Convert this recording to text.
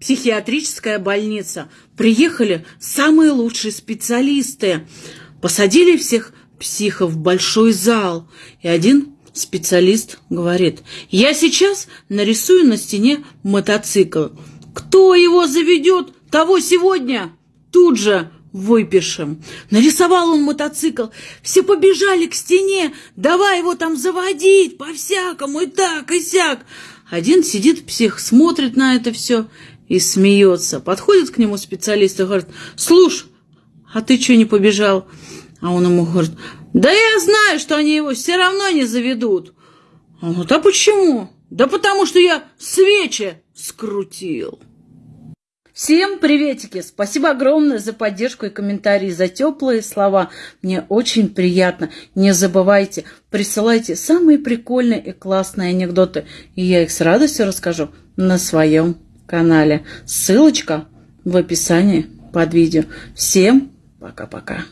психиатрическая больница. Приехали самые лучшие специалисты. Посадили всех психов в большой зал. И один специалист говорит, я сейчас нарисую на стене мотоцикл. Кто его заведет, того сегодня тут же выпишем. Нарисовал он мотоцикл. Все побежали к стене. Давай его там заводить по-всякому и так, и сяк. Один сидит псих, смотрит на это все и смеется. Подходит к нему специалист и говорит, слушай, а ты что не побежал? А он ему говорит, да я знаю, что они его все равно не заведут. Он говорит, а почему? Да потому что я свечи скрутил. Всем приветики! Спасибо огромное за поддержку и комментарии, за теплые слова. Мне очень приятно. Не забывайте, присылайте самые прикольные и классные анекдоты, и я их с радостью расскажу на своем канале. Ссылочка в описании под видео. Всем пока-пока.